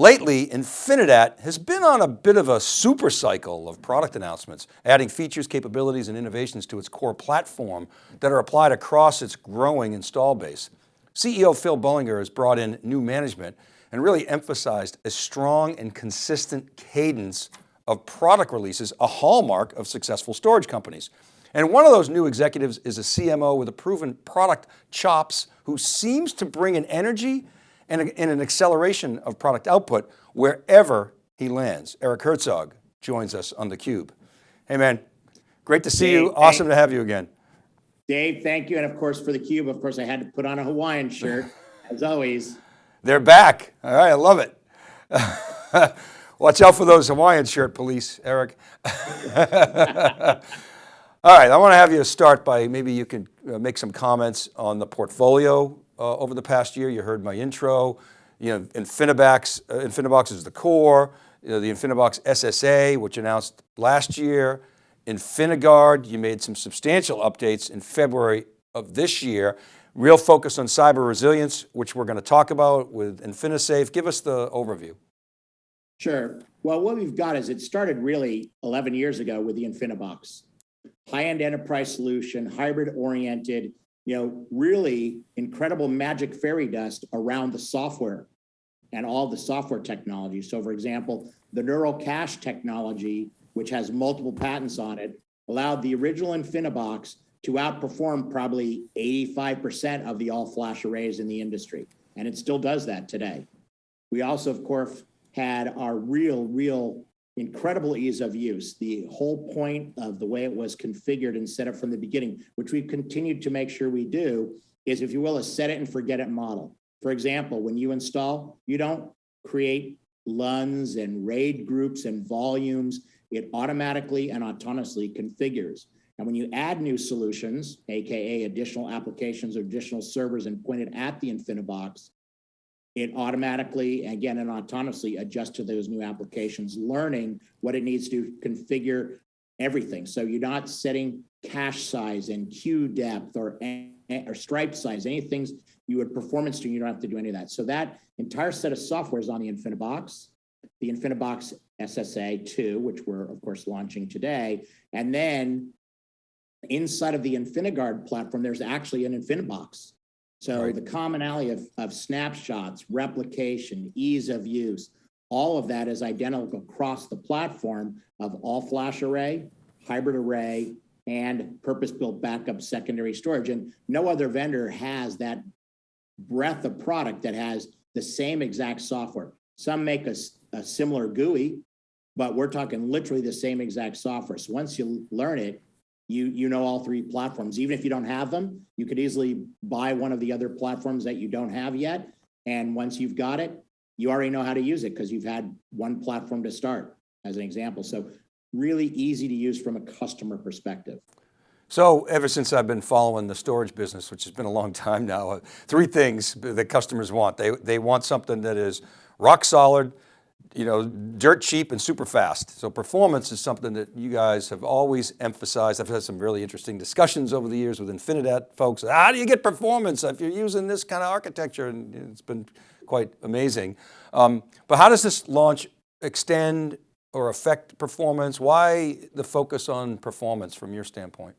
Lately, Infinidat has been on a bit of a super cycle of product announcements, adding features, capabilities, and innovations to its core platform that are applied across its growing install base. CEO Phil Bullinger has brought in new management and really emphasized a strong and consistent cadence of product releases, a hallmark of successful storage companies. And one of those new executives is a CMO with a proven product chops who seems to bring an energy and, an acceleration of product output wherever he lands. Eric Herzog joins us on theCUBE. Hey man, great to see Dave, you. Awesome to have you again. Dave, thank you. And of course for theCUBE, of course I had to put on a Hawaiian shirt, as always. They're back. All right, I love it. Watch out for those Hawaiian shirt police, Eric. All right, I want to have you start by maybe you can uh, make some comments on the portfolio uh, over the past year. You heard my intro. You know, Infinibox, uh, Infinibox is the core. You know, the Infinibox SSA, which announced last year. InfiniGuard, you made some substantial updates in February of this year. Real focus on cyber resilience, which we're going to talk about with InfiniSafe. Give us the overview. Sure. Well, what we've got is it started really 11 years ago with the InfiniBox. High-end enterprise solution, hybrid oriented, you know, really incredible magic fairy dust around the software and all the software technology. So for example, the neural cache technology, which has multiple patents on it, allowed the original InfiniBox to outperform probably 85% of the all-flash arrays in the industry. And it still does that today. We also, of course, had our real, real incredible ease of use. The whole point of the way it was configured and set up from the beginning, which we've continued to make sure we do, is if you will, a set it and forget it model. For example, when you install, you don't create LUNs and RAID groups and volumes. It automatically and autonomously configures. And when you add new solutions, AKA additional applications or additional servers and point it at the InfiniBox, it automatically, again, and autonomously adjusts to those new applications, learning what it needs to configure everything. So you're not setting cache size and queue depth or, or stripe size, any things you would performance to, you don't have to do any of that. So that entire set of software is on the InfiniBox, the InfiniBox SSA 2, which we're of course launching today. And then inside of the InfiniGuard platform, there's actually an InfiniBox so right. the commonality of, of snapshots, replication, ease of use, all of that is identical across the platform of all flash array, hybrid array, and purpose-built backup secondary storage. And no other vendor has that breadth of product that has the same exact software. Some make a, a similar GUI, but we're talking literally the same exact software. So once you learn it, you you know all three platforms. Even if you don't have them, you could easily buy one of the other platforms that you don't have yet. And once you've got it, you already know how to use it because you've had one platform to start as an example. So really easy to use from a customer perspective. So ever since I've been following the storage business, which has been a long time now, uh, three things that customers want. They, they want something that is rock solid, you know, dirt cheap and super fast. So performance is something that you guys have always emphasized. I've had some really interesting discussions over the years with Infinidat folks. How do you get performance if you're using this kind of architecture? And it's been quite amazing. Um, but how does this launch extend or affect performance? Why the focus on performance from your standpoint?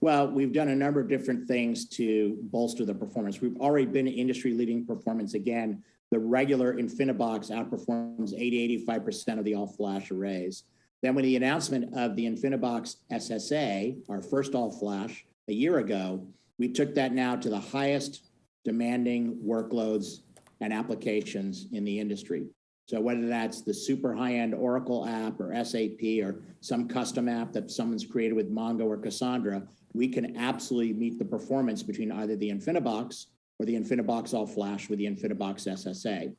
Well, we've done a number of different things to bolster the performance. We've already been industry leading performance again the regular InfiniBox outperforms 80, 85% of the all-flash arrays. Then with the announcement of the InfiniBox SSA, our first all-flash, a year ago, we took that now to the highest demanding workloads and applications in the industry. So whether that's the super high-end Oracle app or SAP or some custom app that someone's created with Mongo or Cassandra, we can absolutely meet the performance between either the InfiniBox or the InfiniBox All Flash with the InfiniBox SSA.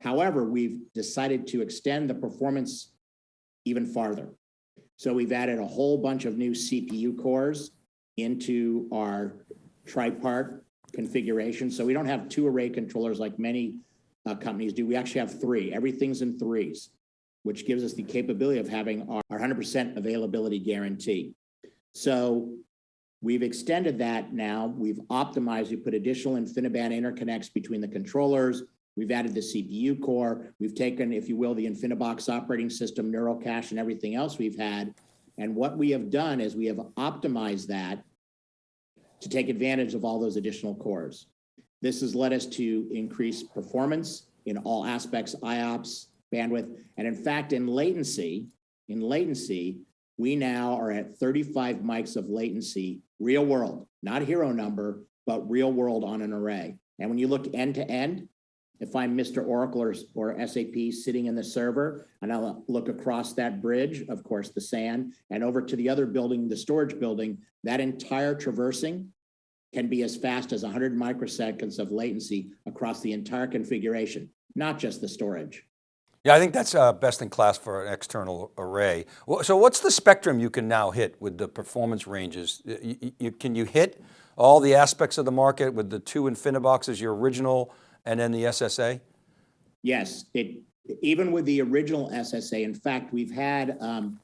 However, we've decided to extend the performance even farther. So we've added a whole bunch of new CPU cores into our tripart configuration. So we don't have two array controllers like many uh, companies do. We actually have three. Everything's in threes, which gives us the capability of having our 100% availability guarantee. So We've extended that now. We've optimized, we put additional InfiniBand interconnects between the controllers, We've added the CPU core. We've taken, if you will, the InfiniBox operating system, neural cache, and everything else we've had. And what we have done is we have optimized that to take advantage of all those additional cores. This has led us to increase performance in all aspects, IOPS, bandwidth, and in fact, in latency, in latency, we now are at 35 mics of latency, real world, not hero number, but real world on an array. And when you look end to end, if I'm Mr. Oracle or, or SAP sitting in the server, and I'll look across that bridge, of course, the SAN, and over to the other building, the storage building, that entire traversing can be as fast as 100 microseconds of latency across the entire configuration, not just the storage. Yeah, I think that's uh, best in class for an external array. So what's the spectrum you can now hit with the performance ranges? You- you- can you hit all the aspects of the market with the two InfiniBoxes, your original and then the SSA? Yes, it, even with the original SSA, in fact, we've had um,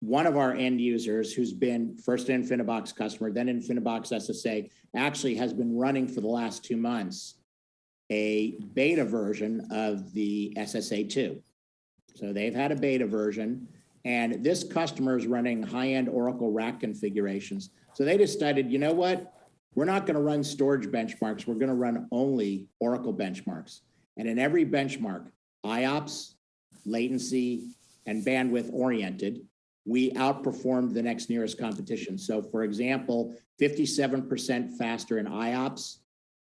one of our end users who's been first an InfiniBox customer, then InfiniBox SSA, actually has been running for the last two months a beta version of the SSA 2. So they've had a beta version, and this customer is running high-end Oracle RAC configurations. So they decided, you know what? We're not going to run storage benchmarks. We're going to run only Oracle benchmarks. And in every benchmark, IOPS, latency, and bandwidth oriented, we outperformed the next nearest competition. So for example, 57% faster in IOPS,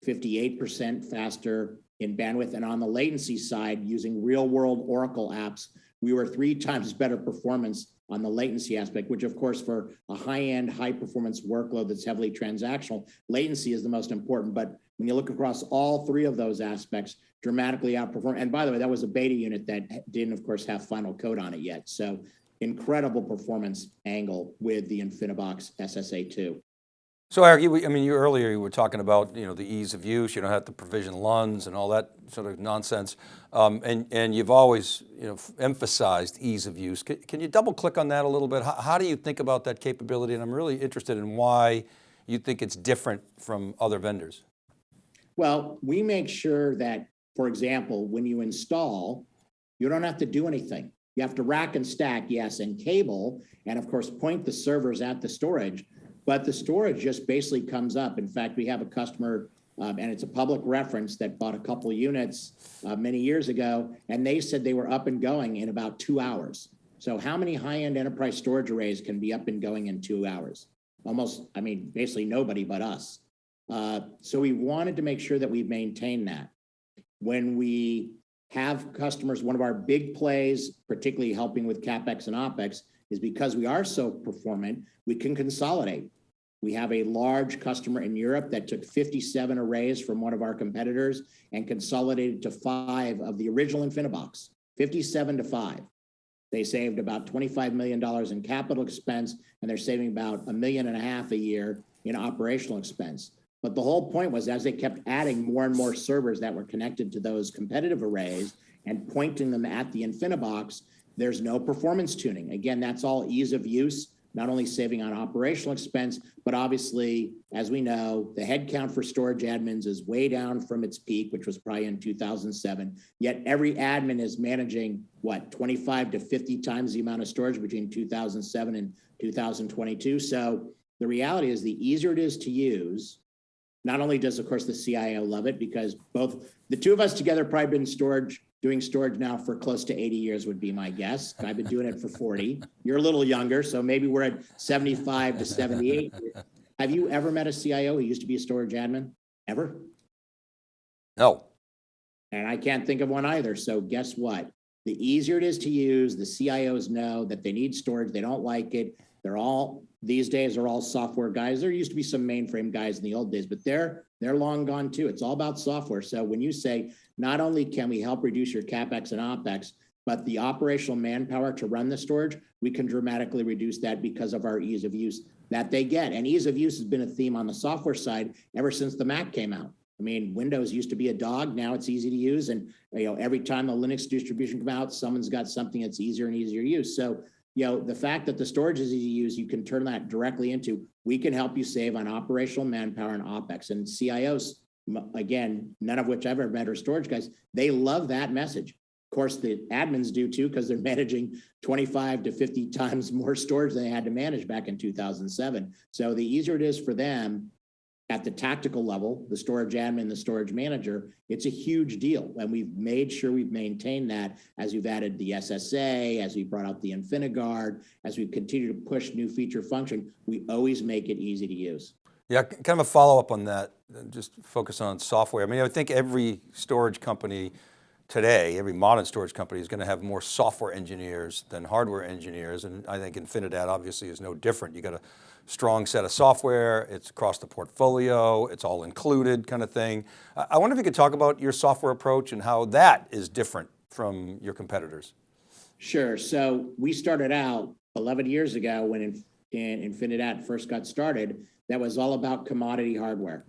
58% faster in bandwidth. And on the latency side, using real world Oracle apps, we were three times better performance on the latency aspect, which of course for a high-end, high-performance workload that's heavily transactional, latency is the most important. But when you look across all three of those aspects, dramatically outperform. And by the way, that was a beta unit that didn't, of course, have final code on it yet. So incredible performance angle with the InfiniBox SSA2. So Eric, I mean, you earlier you were talking about, you know, the ease of use, you don't have to provision LUNs and all that sort of nonsense. Um, and, and you've always, you know, emphasized ease of use. Can, can you double click on that a little bit? How, how do you think about that capability? And I'm really interested in why you think it's different from other vendors. Well, we make sure that, for example, when you install, you don't have to do anything. You have to rack and stack, yes, and cable, and of course, point the servers at the storage. But the storage just basically comes up. In fact, we have a customer, um, and it's a public reference that bought a couple units uh, many years ago, and they said they were up and going in about two hours. So how many high-end enterprise storage arrays can be up and going in two hours? Almost, I mean, basically nobody but us. Uh, so we wanted to make sure that we maintain that. When we have customers, one of our big plays, particularly helping with CapEx and OpEx, is because we are so performant, we can consolidate. We have a large customer in Europe that took 57 arrays from one of our competitors and consolidated to five of the original InfiniBox, 57 to five. They saved about $25 million in capital expense, and they're saving about a million and a half a year in operational expense. But the whole point was as they kept adding more and more servers that were connected to those competitive arrays and pointing them at the InfiniBox, there's no performance tuning. Again, that's all ease of use, not only saving on operational expense, but obviously, as we know, the headcount for storage admins is way down from its peak, which was probably in 2007. Yet every admin is managing what 25 to 50 times the amount of storage between 2007 and 2022. So the reality is the easier it is to use, not only does, of course, the CIO love it because both the two of us together probably been storage doing storage now for close to 80 years would be my guess. I've been doing it for 40. You're a little younger, so maybe we're at 75 to 78. Have you ever met a CIO who used to be a storage admin? Ever? No. And I can't think of one either. So guess what? The easier it is to use, the CIOs know that they need storage. They don't like it. They're all these days are all software guys. There used to be some mainframe guys in the old days, but they're they're long gone too. It's all about software. So when you say not only can we help reduce your capex and opex, but the operational manpower to run the storage, we can dramatically reduce that because of our ease of use that they get. And ease of use has been a theme on the software side ever since the Mac came out. I mean, Windows used to be a dog. Now it's easy to use. And you know, every time the Linux distribution come out, someone's got something that's easier and easier to use. So you know, the fact that the storage is easy to use, you can turn that directly into, we can help you save on operational manpower and OpEx. And CIOs again, none of which I've ever met are storage guys, they love that message. Of course, the admins do too, because they're managing 25 to 50 times more storage than they had to manage back in 2007. So the easier it is for them at the tactical level, the storage admin, the storage manager, it's a huge deal. And we've made sure we've maintained that as we've added the SSA, as we brought out the InfiniGuard, as we continue to push new feature function, we always make it easy to use. Yeah, kind of a follow-up on that, just focus on software. I mean, I think every storage company today, every modern storage company is going to have more software engineers than hardware engineers. And I think Infinidat obviously is no different. You got a strong set of software, it's across the portfolio, it's all included kind of thing. I I wonder if you could talk about your software approach and how that is different from your competitors. Sure. So we started out 11 years ago when in, in Infinidat first got started, that was all about commodity hardware.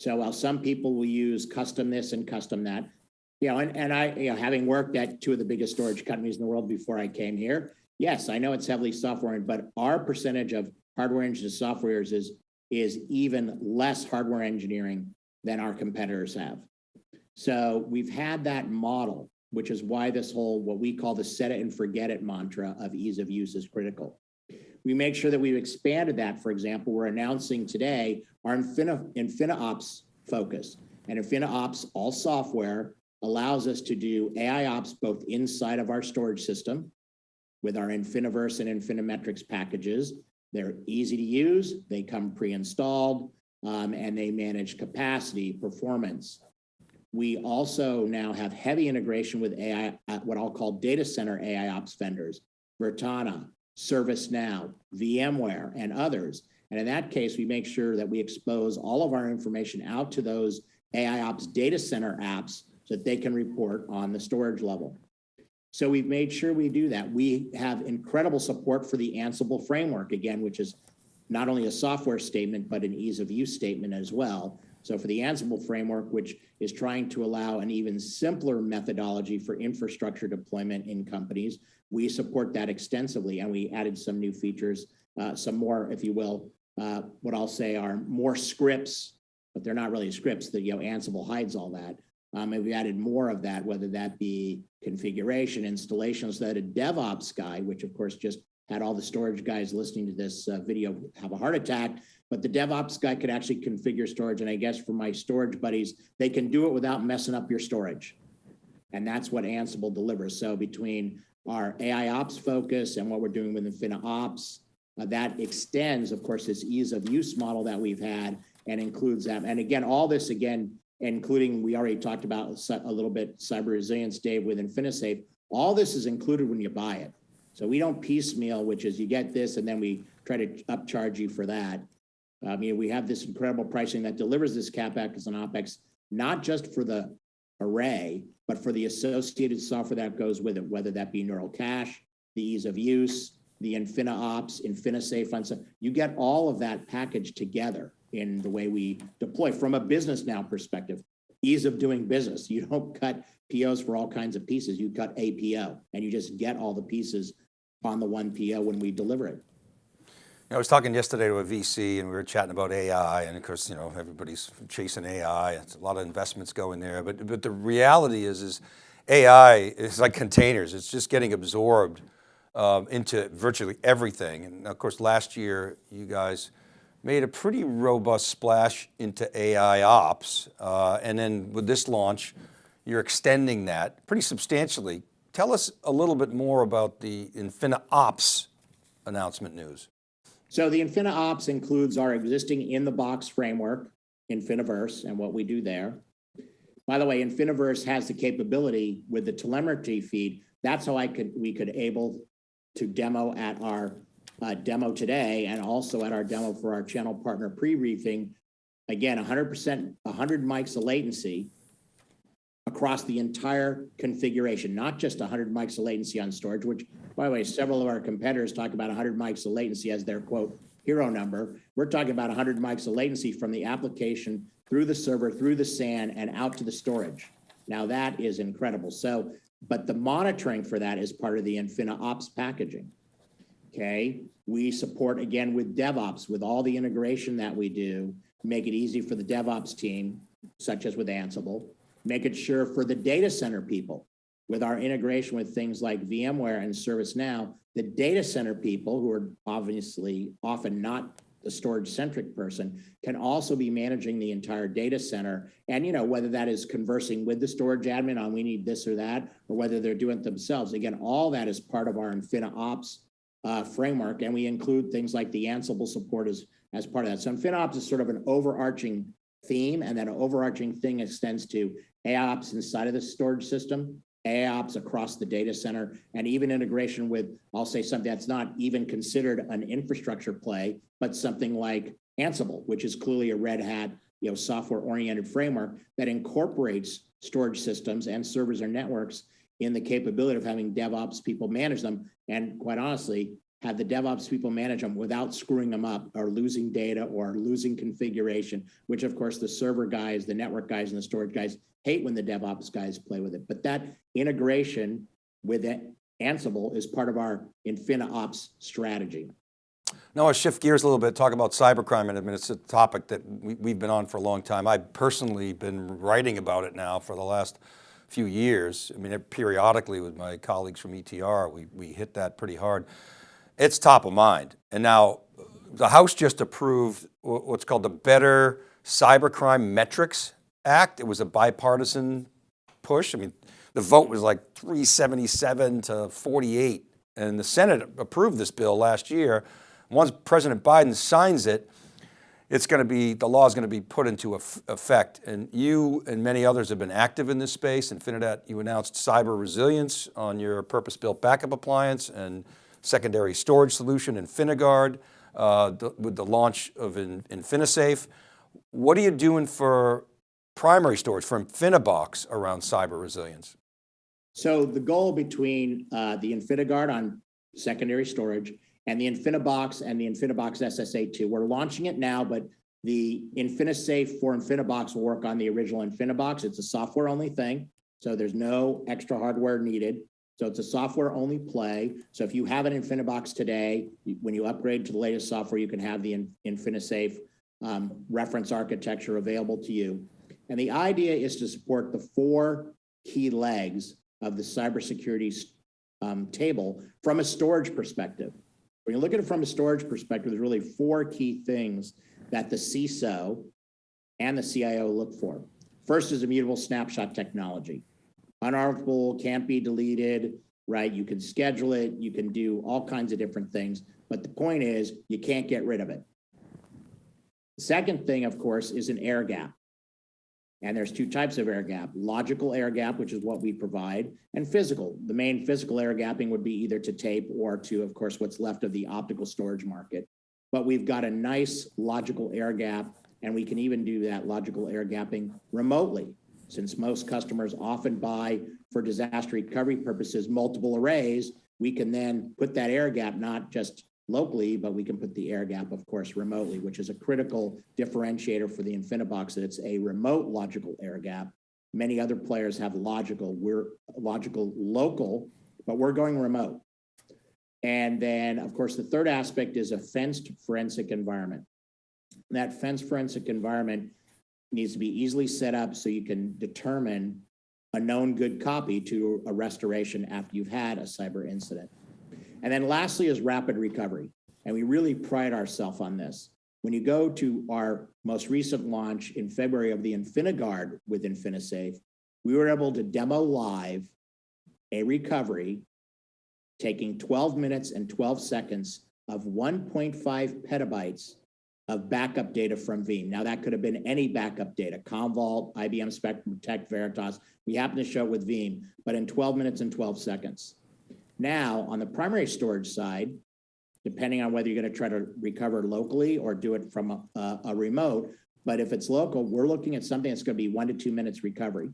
So while some people will use custom this and custom that, you know, and, and I, you know, having worked at two of the biggest storage companies in the world before I came here, yes, I know it's heavily software, but our percentage of hardware engineers to softwares is, is even less hardware engineering than our competitors have. So we've had that model, which is why this whole, what we call the set it and forget it mantra of ease of use is critical. We make sure that we've expanded that. For example, we're announcing today our Infina, InfiniOps focus. And InfiniOps, all software, allows us to do AI ops both inside of our storage system with our Infiniverse and Infinimetrics packages. They're easy to use, they come pre-installed, um, and they manage capacity, performance, we also now have heavy integration with AI, uh, what I'll call data center AI ops vendors, Virtana, ServiceNow, VMware, and others. And in that case, we make sure that we expose all of our information out to those AI ops data center apps so that they can report on the storage level. So we've made sure we do that. We have incredible support for the Ansible framework, again, which is not only a software statement, but an ease of use statement as well. So for the Ansible framework, which is trying to allow an even simpler methodology for infrastructure deployment in companies, we support that extensively. And we added some new features, uh, some more, if you will, uh, what I'll say are more scripts, but they're not really scripts that, you know, Ansible hides all that. Um, and we added more of that, whether that be configuration, installation, so that a DevOps guy, which of course just had all the storage guys listening to this uh, video have a heart attack, but the DevOps guy could actually configure storage. And I guess for my storage buddies, they can do it without messing up your storage. And that's what Ansible delivers. So between our AI ops focus and what we're doing with InfiniOps, uh, that extends, of course, this ease of use model that we've had and includes that. And again, all this again, including, we already talked about a little bit cyber resilience, Dave, with InfiniSafe. All this is included when you buy it. So we don't piecemeal, which is you get this and then we try to upcharge you for that. Um, I mean, we have this incredible pricing that delivers this CapEx and OpEx, not just for the array, but for the associated software that goes with it, whether that be neural cache, the ease of use, the InfiniOps, InfiniSafe, and so you get all of that package together in the way we deploy from a business now perspective. Ease of doing business. You don't cut POs for all kinds of pieces. You cut a PO and you just get all the pieces on the one PO when we deliver it. I was talking yesterday to a VC and we were chatting about AI and of course, you know, everybody's chasing AI. It's a lot of investments going there, but, but the reality is, is AI is like containers. It's just getting absorbed um, into virtually everything. And of course, last year you guys made a pretty robust splash into AI ops. Uh, and then with this launch, you're extending that pretty substantially. Tell us a little bit more about the InfiniOps announcement news. So the InfiniOps includes our existing in-the-box framework, Infiniverse, and what we do there. By the way, Infiniverse has the capability with the telemetry feed. That's how I could we could able to demo at our uh, demo today and also at our demo for our channel partner pre-briefing. Again, 100%, 100 mics of latency across the entire configuration, not just 100 mics of latency on storage, which, by the way, several of our competitors talk about 100 mics of latency as their quote hero number. We're talking about 100 mics of latency from the application through the server, through the SAN, and out to the storage. Now that is incredible. So, but the monitoring for that is part of the InfiniOps packaging. Okay, we support again with DevOps, with all the integration that we do, make it easy for the DevOps team such as with Ansible, make it sure for the data center people, with our integration with things like VMware and ServiceNow, the data center people who are obviously often not the storage centric person can also be managing the entire data center. And you know, whether that is conversing with the storage admin on we need this or that, or whether they're doing it themselves. Again, all that is part of our InfiniOps uh, framework. And we include things like the Ansible support as, as part of that. So InfiniOps is sort of an overarching theme and that overarching thing extends to AIOps inside of the storage system, AIOps across the data center, and even integration with, I'll say something that's not even considered an infrastructure play, but something like Ansible, which is clearly a Red Hat, you know, software-oriented framework that incorporates storage systems and servers or networks in the capability of having DevOps people manage them. And quite honestly, have the DevOps people manage them without screwing them up or losing data or losing configuration, which of course the server guys, the network guys, and the storage guys hate when the DevOps guys play with it. But that integration with it, Ansible is part of our InfiniOps strategy. Now I'll shift gears a little bit, talk about cybercrime in a minute. It's a topic that we, we've been on for a long time. I've personally been writing about it now for the last few years. I mean, periodically with my colleagues from ETR, we, we hit that pretty hard. It's top of mind. And now the House just approved what's called the Better Cybercrime Metrics Act. It was a bipartisan push. I mean, the vote was like 377 to 48 and the Senate approved this bill last year. Once President Biden signs it, it's going to be, the law is going to be put into effect. And you and many others have been active in this space. Infinidat, you announced cyber resilience on your purpose-built backup appliance and secondary storage solution, InfiniGuard, uh, the, with the launch of in, InfiniSafe. What are you doing for primary storage, for InfiniBox around cyber resilience? So the goal between uh, the InfiniGuard on secondary storage and the InfiniBox and the InfiniBox SSA2, we're launching it now, but the InfiniSafe for InfiniBox will work on the original InfiniBox. It's a software only thing. So there's no extra hardware needed. So it's a software only play. So if you have an InfiniBox today, when you upgrade to the latest software, you can have the InfiniSafe um, reference architecture available to you. And the idea is to support the four key legs of the cybersecurity um, table from a storage perspective. When you look at it from a storage perspective, there's really four key things that the CISO and the CIO look for. First is immutable snapshot technology. Unarchivable, can't be deleted, right? You can schedule it, you can do all kinds of different things, but the point is you can't get rid of it. The second thing, of course, is an air gap. And there's two types of air gap, logical air gap, which is what we provide, and physical. The main physical air gapping would be either to tape or to, of course, what's left of the optical storage market. But we've got a nice logical air gap, and we can even do that logical air gapping remotely, since most customers often buy for disaster recovery purposes multiple arrays, we can then put that air gap not just locally, but we can put the air gap, of course, remotely, which is a critical differentiator for the InfiniBox that it's a remote logical air gap. Many other players have logical, we're logical local, but we're going remote. And then, of course, the third aspect is a fenced forensic environment. That fenced forensic environment needs to be easily set up so you can determine a known good copy to a restoration after you've had a cyber incident. And then lastly is rapid recovery. And we really pride ourselves on this. When you go to our most recent launch in February of the InfiniGuard with InfiniSafe, we were able to demo live a recovery taking 12 minutes and 12 seconds of 1.5 petabytes of backup data from Veeam. Now that could have been any backup data, Commvault, IBM Spectrum Protect, Veritas. We happen to show it with Veeam, but in 12 minutes and 12 seconds. Now, on the primary storage side, depending on whether you're going to try to recover locally or do it from a, a, a remote, but if it's local, we're looking at something that's going to be one to two minutes recovery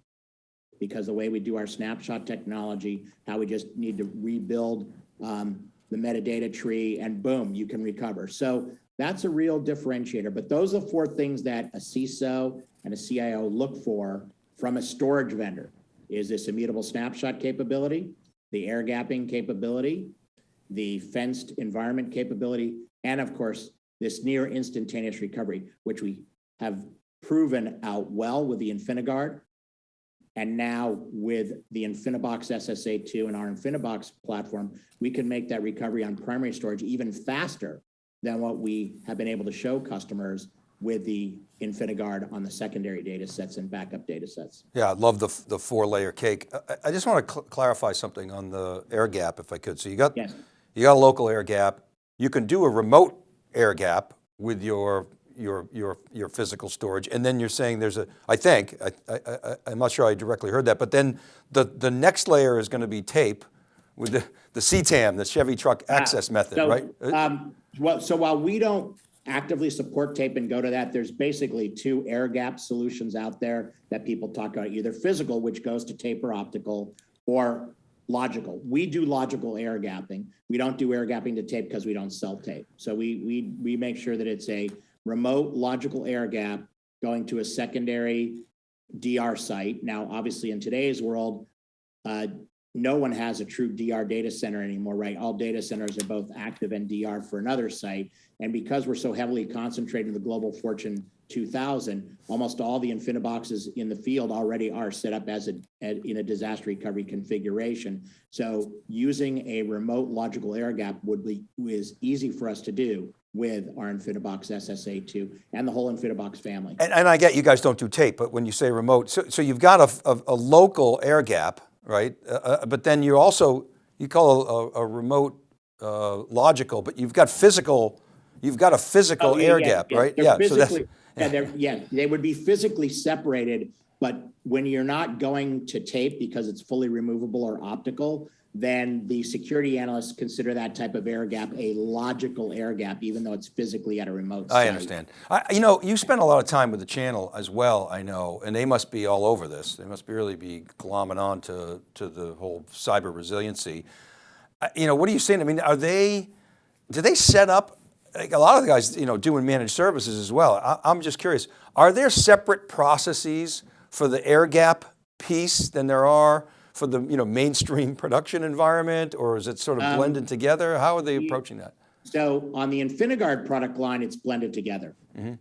because the way we do our snapshot technology, how we just need to rebuild um, the metadata tree and boom, you can recover. So that's a real differentiator. But those are four things that a CISO and a CIO look for from a storage vendor. Is this immutable snapshot capability? the air gapping capability, the fenced environment capability, and of course, this near instantaneous recovery, which we have proven out well with the InfiniGuard. And now with the InfiniBox SSA2 and our InfiniBox platform, we can make that recovery on primary storage even faster than what we have been able to show customers with the InfiniGuard on the secondary data sets and backup data sets. Yeah, I love the, the four layer cake. I, I just want to cl clarify something on the air gap if I could. So you got, Yes. you got a local air gap. You can do a remote air gap with your, your, your, your physical storage. And then you're saying there's a, I think, I, I, I, I'm not sure I directly heard that, but then the, the next layer is going to be tape with the, the CTAM, the Chevy Truck Access Method, So, right? Uh, Um, well, so while we don't actively support tape and go to that, there's basically two air gap solutions out there that people talk about, either physical, which goes to tape or optical, or logical. We do logical air gapping. We don't do air gapping to tape because we don't sell tape. So we, we, we make sure that it's a remote logical air gap going to a secondary DR site. Now, obviously, in today's world, uh, no one has a true DR data center anymore, right? All data centers are both active and DR for another site. And because we're so heavily concentrated in the global Fortune 2000, almost all the InfiniBoxes in the field already are set up as a, in a disaster recovery configuration. So using a remote logical air gap would be, is easy for us to do with our InfiniBox SSA2 and the whole InfiniBox family. And, and I get you guys don't do tape, but when you say remote, so, so you've got a, a, a local air gap, right? Uh, Uh, but then you also, you call a, a remote uh, logical, but you've got physical, you've got a physical Oh, yeah, air yeah, gap, yeah. right? They're Yeah, so that's, Yeah, yeah, they would be physically separated, but when you're not going to tape because it's fully removable or optical, then the security analysts consider that type of air gap a logical air gap, even though it's physically at a remote I understand. I, you know, you spend a lot of time with the channel as well, I know, and they must be all over this. They must be really be glomming on to, to the whole cyber resiliency. You know, what are you saying? I mean, are they, do they set up, like a lot of the guys, you know, doing managed services as well. I, I'm just curious, are there separate processes for the air gap piece than there are for the, you know, mainstream production environment, or is it sort of Um, blended together? How are they approaching that? So on the InfiniGuard product line, it's blended together. Mm-hmm.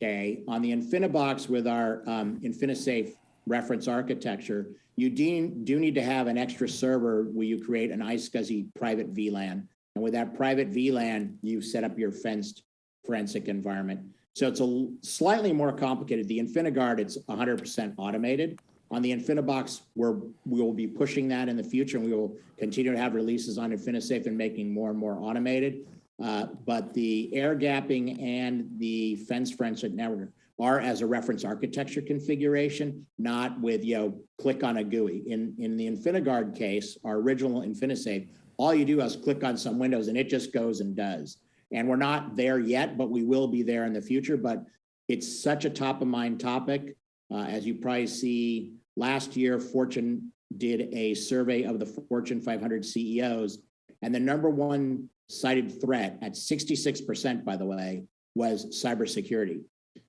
Okay, on the InfiniBox with our um, InfiniSafe reference architecture, you do, do need to have an extra server where you create an iSCSI private VLAN. And with that private VLAN, you set up your fenced forensic environment. So it's a slightly more complicated. The InfiniGuard, it's 100% automated. On the InfiniBox, we will be pushing that in the future and we will continue to have releases on InfiniSafe and making more and more automated. Uh, but the air gapping and the fence forensic network are as a reference architecture configuration, not with, you know, click on a GUI. In, in the InfiniGuard case, our original InfiniSafe, all you do is click on some windows and it just goes and does. And we're not there yet, but we will be there in the future. But it's such a top of mind topic. Uh, as you probably see, last year, Fortune did a survey of the Fortune 500 CEOs, and the number one cited threat at 66%, by the way, was cybersecurity.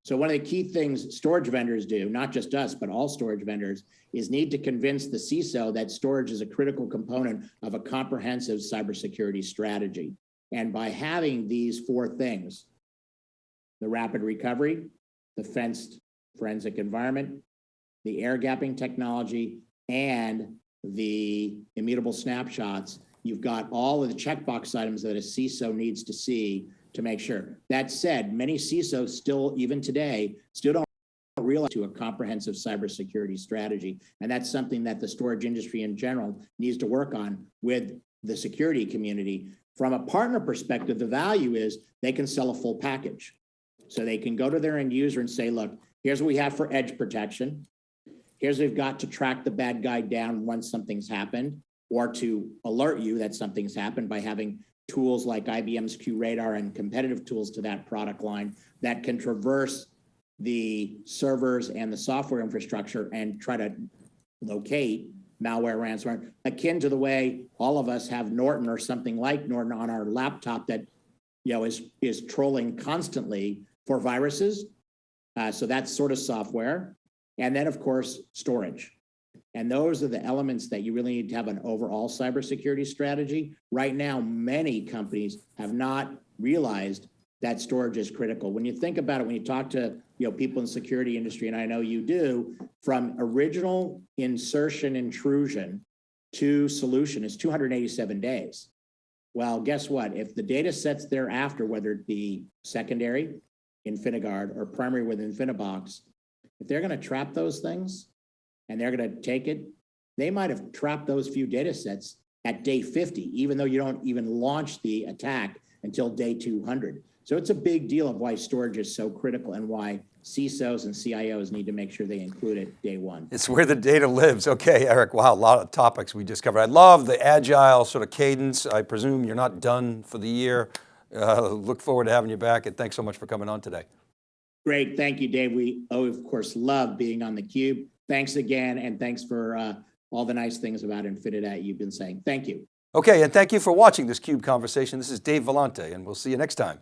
So one of the key things storage vendors do, not just us, but all storage vendors, is need to convince the CISO that storage is a critical component of a comprehensive cybersecurity strategy. And by having these four things, the rapid recovery, the fenced forensic environment, the air gapping technology, and the immutable snapshots, you've got all of the checkbox items that a CISO needs to see to make sure. That said, many CISOs still, even today, still don't realize to a comprehensive cybersecurity strategy. And that's something that the storage industry in general needs to work on with the security community. From a partner perspective, the value is they can sell a full package. So they can go to their end user and say, look, here's what we have for edge protection. Here's we've got to track the bad guy down once something's happened, or to alert you that something's happened by having tools like IBM's QRadar and competitive tools to that product line that can traverse the servers and the software infrastructure and try to locate malware ransomware, akin to the way all of us have Norton or something like Norton on our laptop that you know is is trolling constantly for viruses. Uh, so that's sort of software. And then, of course, storage. And those are the elements that you really need to have an overall cybersecurity strategy. Right now, many companies have not realized that storage is critical. When you think about it, when you talk to, you know, people in the security industry, and I know you do, from original insertion intrusion to solution is 287 days. Well, guess what? If the data sets thereafter, whether it be secondary, InfiniGuard, or primary with InfiniBox, if they're gonna trap those things and they're gonna take it, they might have trapped those few data sets at day 50, even though you don't even launch the attack until day 200. So it's a big deal of why storage is so critical and why CISOs and CIOs need to make sure they include it day one. It's where the data lives. Okay, Eric, wow, a lot of topics we just covered. I love the agile sort of cadence. I presume you're not done for the year. Uh, look forward to having you back and thanks so much for coming on today. Great, thank you, Dave. We, oh, of course, love being on theCUBE. Thanks again, and thanks for uh, all the nice things about Infinidat you've been saying. Thank you. Okay, and thank you for watching this CUBE conversation. This is Dave Vellante and we'll see you next time.